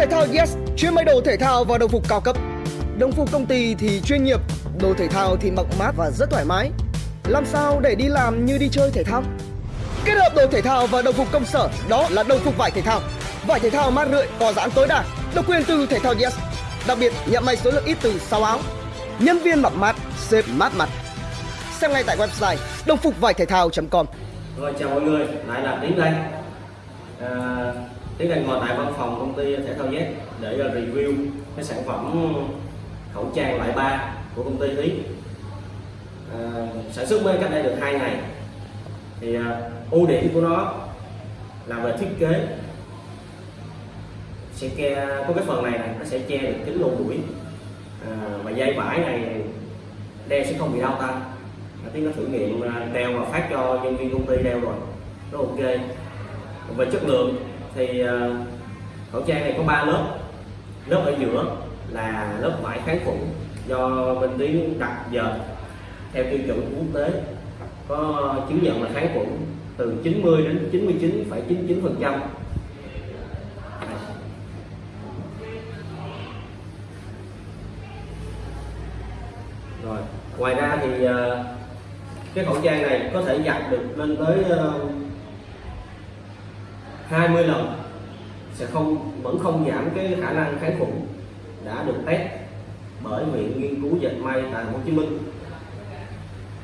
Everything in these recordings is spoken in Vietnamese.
Thể thao Yes chuyên may đồ thể thao và đồng phục cao cấp. Đồng phục công ty thì chuyên nghiệp, đồ thể thao thì mặc mát và rất thoải mái. Làm sao để đi làm như đi chơi thể thao? Kết hợp đồ thể thao và đồng phục công sở đó là đồng phục vải thể thao. Vải thể thao mát rượi, có giãn tối đa, độc quyền từ thể thao Yes. Đặc biệt nhận may số lượng ít từ 6 áo. Nhân viên mặc mát, xếp mát mặt. Xem ngay tại website đồng phục vải thể thao.com. Rồi chào mọi người, lại là đến đây à, Tiến đang ngồi tại văn phòng công ty thể thao Z để ờ, review cái sản phẩm khẩu trang loại 3 của công ty tiến à, ờ, Sản xuất mới cách đây được 2 ngày. Thì à, ưu điểm của nó là về thiết kế. Sẽ che có cái phần này này nó sẽ che được kính lỗ mũi à, và dây vải này đeo sẽ không bị đau tay. Tiếng nó thử nghiệm đeo và phát cho nhân viên công ty đeo rồi. Nó ok. Về chất lượng thì ờ, khẩu trang này có 3 lớp. Lớp ở giữa là lớp vải kháng khuẩn do bên tiếng đặt dệt theo tiêu chuẩn quốc tế. Có chứng nhận là kháng khuẩn từ 90 đến 99,99 phần trăm. Rồi ngoài ra thì ờ, cái khẩu trang này có thể giặt được lên tới ờ, 20 lần sẽ không, vẫn không giảm cái khả năng kháng khuẩn đã được test bởi viện nghiên cứu dệt may tại Hồ Chí Minh.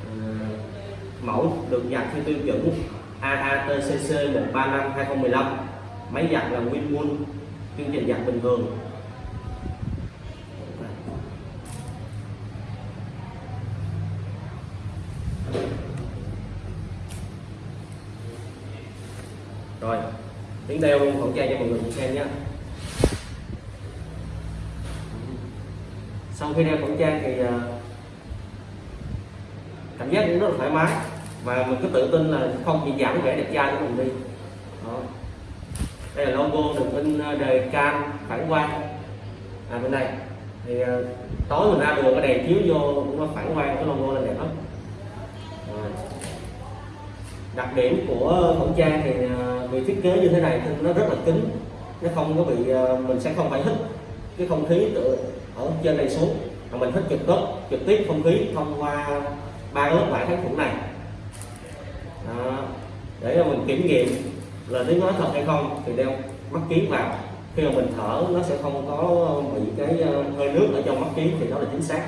Ờ, mẫu được giặt theo tiêu chuẩn AATCC 135 2015 máy giặt là Winwool chương trình giặt bình thường. Rồi tiếng đeo luôn khẩu trang cho mọi người cùng xem nhé sau khi đeo khẩu trang thì à, cảm giác cũng rất là thoải mái và mình cứ tự tin là không bị giảm vẻ đẹp trai của mình đi. Đó. đây là logo được in à, đề cam phản quang. À bên đây. Thì à, tối mình ra đường cái đèn chiếu vô cũng nó phản quang cái logo lên đẹp lắm. Đặc điểm của khẩu trang thì à, vì thiết kế như thế này thì nó rất là cứng nó không có bị ờ, mình sẽ không phải hít cái không khí từ ở trên này xuống. Mà mình hít trực tiếp trực tiếp không khí thông qua ba lớp vải kháng khuẩn này. Đó. để mình kiểm nghiệm là tiếng nói thật hay không thì đeo mắt kiến vào. Khi mà mình thở, nó sẽ không có bị cái ờ, hơi nước ở trong mắt kiến thì đó là chính xác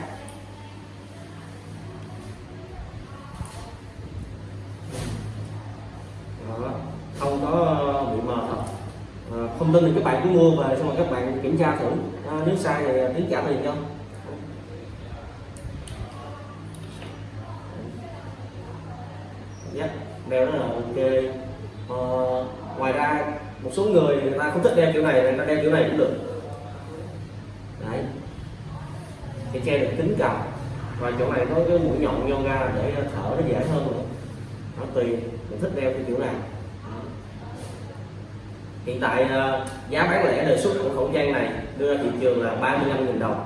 không có ờ, bị mờ thật thông tin thì các bạn cứ mua về xong rồi các bạn kiểm tra thử. À, nếu sai thì à, tiến trả tiền cho. Yeah, đeo rất là ok. À, ngoài ra một số người người ta không thích đeo kiểu này người ta đeo kiểu này cũng được. Đấy. Thì che được kính cầm và chỗ này có cái mũi nhọn nhon ra để à, thở nó dễ hơn nữa. Nó tùy mình thích đeo cái kiểu nào hiện tại ờ, giá bán lẻ đề xuất của khẩu trang này đưa ra thị trường là 35.000 đồng.